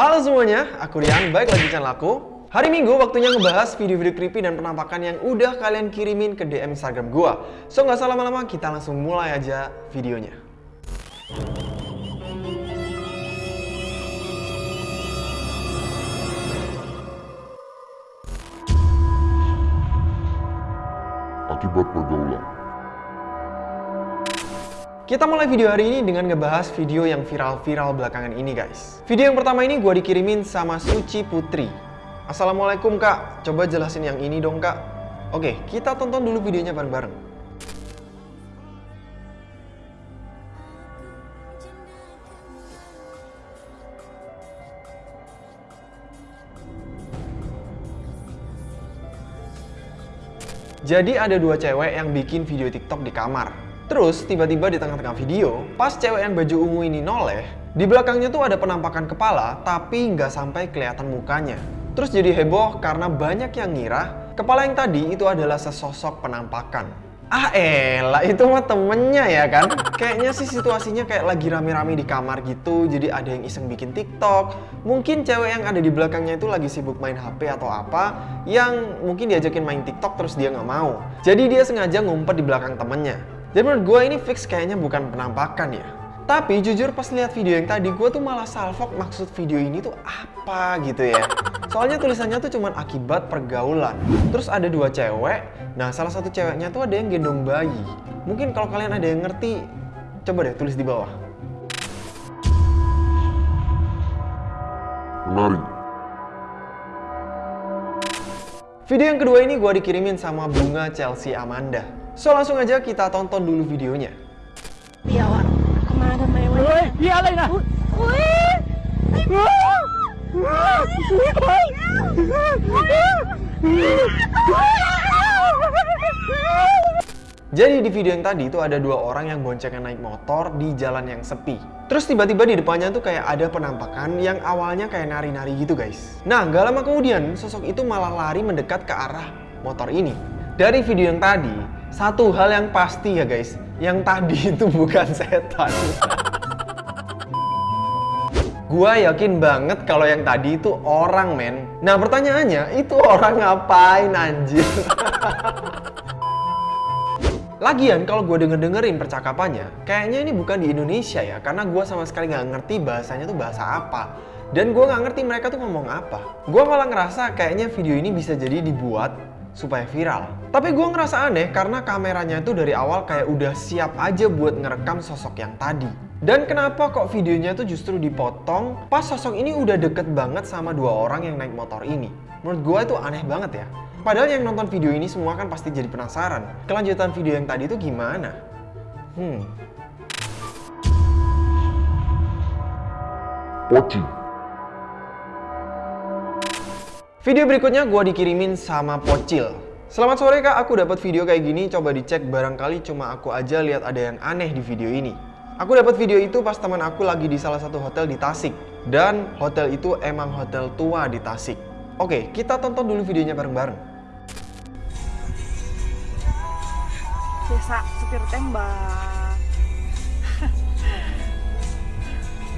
Halo semuanya, aku Rian, baik lagi channel aku. Hari Minggu waktunya ngebahas video-video creepy dan penampakan yang udah kalian kirimin ke DM Instagram gua. So nggak salah lama-lama, kita langsung mulai aja videonya. akibat pergaulan. Kita mulai video hari ini dengan ngebahas video yang viral-viral belakangan ini guys. Video yang pertama ini gue dikirimin sama Suci Putri. Assalamualaikum kak, coba jelasin yang ini dong kak. Oke, kita tonton dulu videonya bareng-bareng. Jadi ada dua cewek yang bikin video TikTok di kamar. Terus tiba-tiba di tengah-tengah video, pas cewek yang baju ungu ini noleh, di belakangnya tuh ada penampakan kepala tapi nggak sampai kelihatan mukanya. Terus jadi heboh karena banyak yang ngira kepala yang tadi itu adalah sesosok penampakan. Ah elah, itu mah temennya ya kan? Kayaknya sih situasinya kayak lagi rame-rame di kamar gitu, jadi ada yang iseng bikin TikTok. Mungkin cewek yang ada di belakangnya itu lagi sibuk main HP atau apa, yang mungkin diajakin main TikTok terus dia nggak mau. Jadi dia sengaja ngumpet di belakang temennya. Jadi menurut gue ini fix kayaknya bukan penampakan ya. Tapi jujur pas lihat video yang tadi, gue tuh malah salfok maksud video ini tuh apa gitu ya. Soalnya tulisannya tuh cuman akibat pergaulan. Terus ada dua cewek, nah salah satu ceweknya tuh ada yang gendong bayi. Mungkin kalau kalian ada yang ngerti, coba deh tulis di bawah. Menarik. Video yang kedua ini gue dikirimin sama Bunga Chelsea Amanda. So langsung aja kita tonton dulu videonya. Biawak ke mana mewah? Oi, iya na. Jadi di video yang tadi itu ada dua orang yang boncengan naik motor di jalan yang sepi. Terus tiba-tiba di depannya tuh kayak ada penampakan yang awalnya kayak nari-nari gitu guys. Nah gak lama kemudian sosok itu malah lari mendekat ke arah motor ini. Dari video yang tadi, satu hal yang pasti ya guys, yang tadi itu bukan setan. Gua yakin banget kalau yang tadi itu orang men. Nah pertanyaannya, itu orang ngapain anjir? Lagian kalau gue denger-dengerin percakapannya, kayaknya ini bukan di Indonesia ya, karena gue sama sekali nggak ngerti bahasanya tuh bahasa apa. Dan gue nggak ngerti mereka tuh ngomong apa. Gue malah ngerasa kayaknya video ini bisa jadi dibuat supaya viral. Tapi gue ngerasa aneh karena kameranya itu dari awal kayak udah siap aja buat ngerekam sosok yang tadi. Dan kenapa kok videonya tuh justru dipotong pas sosok ini udah deket banget sama dua orang yang naik motor ini? Menurut gue itu aneh banget ya. Padahal yang nonton video ini semua kan pasti jadi penasaran. Kelanjutan video yang tadi itu gimana? Hmm. Poci. Video berikutnya gue dikirimin sama Pocil. Selamat sore kak, aku dapat video kayak gini, coba dicek barangkali cuma aku aja lihat ada yang aneh di video ini. Aku dapat video itu pas teman aku lagi di salah satu hotel di Tasik. Dan hotel itu emang hotel tua di Tasik. Oke, kita tonton dulu videonya bareng-bareng. Biasa supir tembak.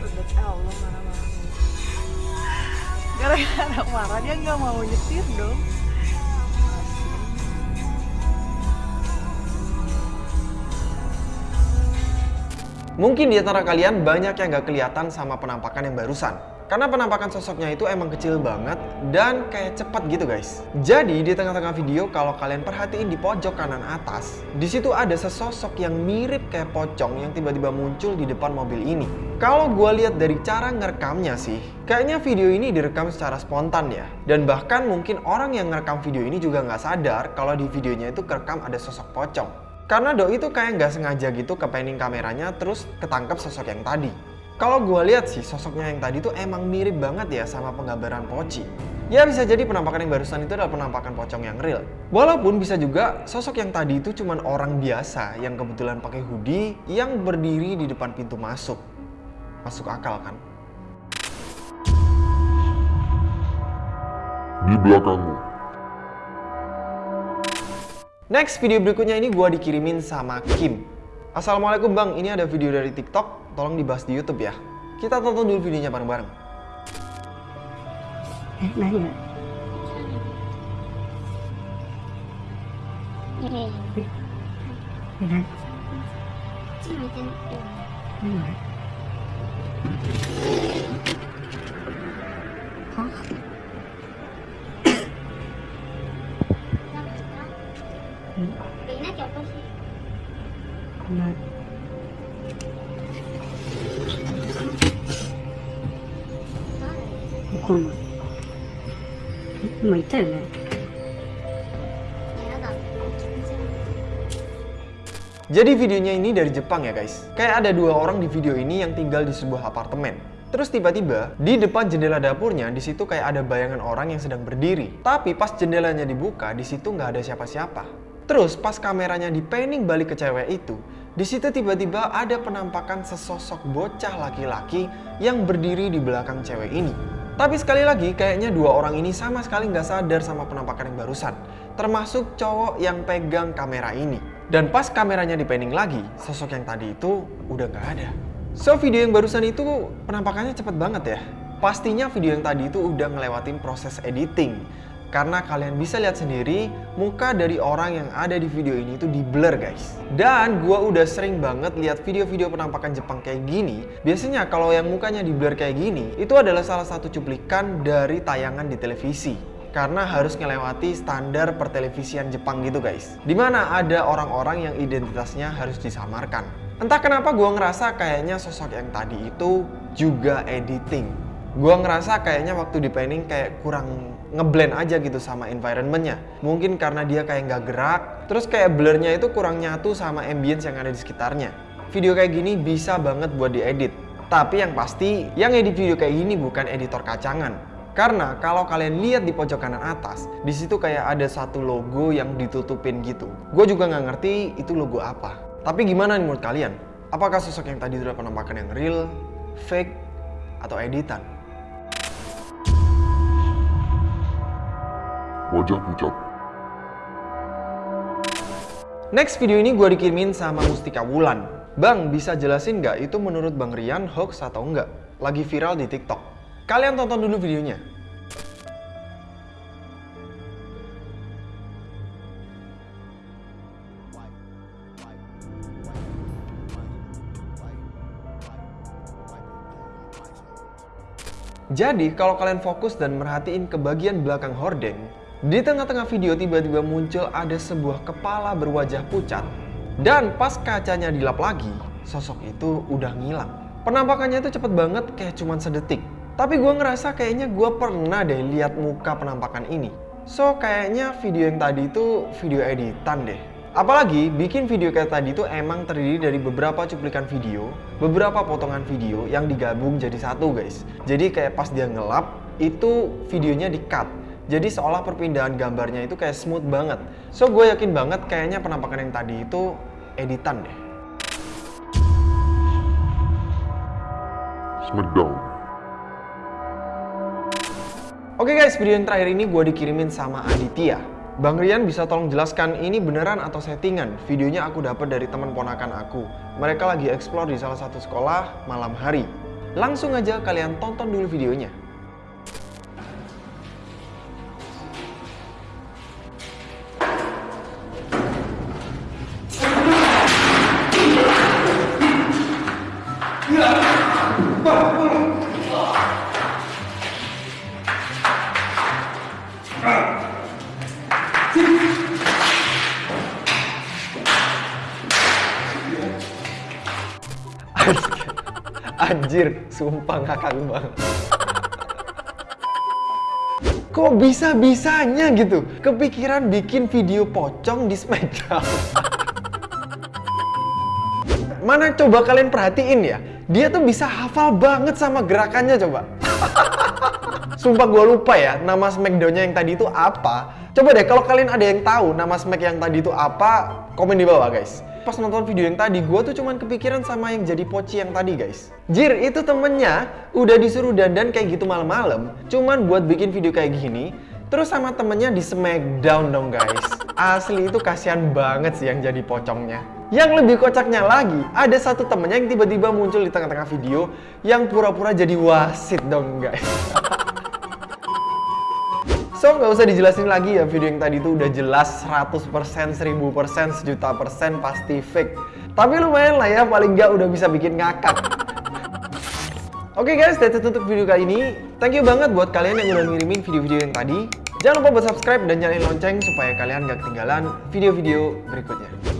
Udah Allah marah-marah. Gara-gara marah dia nggak mau nyetir dong. Mungkin di antara kalian banyak yang gak kelihatan sama penampakan yang barusan. Karena penampakan sosoknya itu emang kecil banget dan kayak cepat gitu guys. Jadi di tengah-tengah video kalau kalian perhatiin di pojok kanan atas, di situ ada sesosok yang mirip kayak pocong yang tiba-tiba muncul di depan mobil ini. Kalau gue lihat dari cara ngerekamnya sih, kayaknya video ini direkam secara spontan ya. Dan bahkan mungkin orang yang ngerekam video ini juga nggak sadar kalau di videonya itu kerekam ada sosok pocong. Karena doi itu kayak nggak sengaja gitu kepening kameranya terus ketangkep sosok yang tadi. Kalau gue lihat sih sosoknya yang tadi tuh emang mirip banget ya sama penggambaran Poci. Ya bisa jadi penampakan yang barusan itu adalah penampakan pocong yang real. Walaupun bisa juga sosok yang tadi itu cuman orang biasa yang kebetulan pakai hoodie yang berdiri di depan pintu masuk. Masuk akal kan? Di belakangmu. Next video berikutnya ini gue dikirimin sama Kim. Assalamualaikum Bang, ini ada video dari TikTok, tolong dibahas di Youtube ya. Kita tonton dulu videonya bareng-bareng. Eh, nanya. Hah? Jadi videonya ini dari Jepang ya guys. Kayak ada dua orang di video ini yang tinggal di sebuah apartemen. Terus tiba-tiba di depan jendela dapurnya di situ kayak ada bayangan orang yang sedang berdiri. Tapi pas jendelanya dibuka di situ nggak ada siapa-siapa. Terus pas kameranya di panning balik ke cewek itu, di situ tiba-tiba ada penampakan sesosok bocah laki-laki yang berdiri di belakang cewek ini. Tapi sekali lagi kayaknya dua orang ini sama sekali nggak sadar sama penampakan yang barusan. Termasuk cowok yang pegang kamera ini. Dan pas kameranya di panning lagi, sosok yang tadi itu udah nggak ada. So video yang barusan itu penampakannya cepet banget ya. Pastinya video yang tadi itu udah ngelewatin proses editing. Karena kalian bisa lihat sendiri, muka dari orang yang ada di video ini itu di blur guys. Dan gua udah sering banget lihat video-video penampakan Jepang kayak gini. Biasanya kalau yang mukanya di blur kayak gini, itu adalah salah satu cuplikan dari tayangan di televisi karena harus ngelewati standar pertelevisian Jepang gitu guys. Di mana ada orang-orang yang identitasnya harus disamarkan. Entah kenapa gue ngerasa kayaknya sosok yang tadi itu juga editing. Gue ngerasa kayaknya waktu di panning kayak kurang ngeblend aja gitu sama environmentnya. Mungkin karena dia kayak nggak gerak, terus kayak blurnya itu kurang nyatu sama ambience yang ada di sekitarnya. Video kayak gini bisa banget buat diedit. Tapi yang pasti, yang edit video kayak gini bukan editor kacangan. Karena kalau kalian lihat di pojok kanan atas, di situ kayak ada satu logo yang ditutupin gitu. Gue juga nggak ngerti itu logo apa. Tapi gimana nih menurut kalian? Apakah sosok yang tadi udah penampakan yang real, fake, atau editan? Wajah pucat. Next video ini gue dikirimin sama Mustika Wulan. Bang, bisa jelasin nggak itu menurut Bang Rian hoax atau enggak? Lagi viral di TikTok. Kalian tonton dulu videonya. Jadi, kalau kalian fokus dan merhatiin ke bagian belakang hordeng, di tengah-tengah video tiba-tiba muncul ada sebuah kepala berwajah pucat. Dan pas kacanya dilap lagi, sosok itu udah ngilang. Penampakannya itu cepet banget kayak cuman sedetik. Tapi gue ngerasa kayaknya gue pernah deh lihat muka penampakan ini. So kayaknya video yang tadi itu video editan deh. Apalagi bikin video kayak tadi itu emang terdiri dari beberapa cuplikan video, beberapa potongan video yang digabung jadi satu guys. Jadi kayak pas dia ngelap, itu videonya di cut. Jadi seolah perpindahan gambarnya itu kayak smooth banget. So gue yakin banget kayaknya penampakan yang tadi itu editan deh. Smackdown. Oke guys, video yang terakhir ini gue dikirimin sama Aditya. Bang Rian bisa tolong jelaskan ini beneran atau settingan? Videonya aku dapat dari teman ponakan aku. Mereka lagi explore di salah satu sekolah malam hari. Langsung aja kalian tonton dulu videonya. Anjir, sumpah ngakak banget. Kok bisa-bisanya gitu? Kepikiran bikin video pocong di Smackdown. Mana coba kalian perhatiin ya? Dia tuh bisa hafal banget sama gerakannya coba. Sumpah gue lupa ya nama Smackdown-nya yang tadi itu apa. Coba deh kalau kalian ada yang tahu nama Smack yang tadi itu apa, komen di bawah guys. Pas nonton video yang tadi, gue tuh cuman kepikiran sama yang jadi poci yang tadi guys. Jir, itu temennya udah disuruh dandan kayak gitu malam-malam, cuman buat bikin video kayak gini, terus sama temennya di Smackdown dong guys. Asli itu kasihan banget sih yang jadi pocongnya. Yang lebih kocaknya lagi, ada satu temennya yang tiba-tiba muncul di tengah-tengah video yang pura-pura jadi wasit dong guys. So, nggak usah dijelasin lagi ya, video yang tadi itu udah jelas 100%, 1000%, sejuta persen pasti fake. Tapi lumayan lah ya, paling nggak udah bisa bikin ngakak. Oke guys, that's it untuk video kali ini. Thank you banget buat kalian yang udah ngirimin video-video yang tadi. Jangan lupa buat subscribe dan nyalain lonceng supaya kalian gak ketinggalan video-video berikutnya.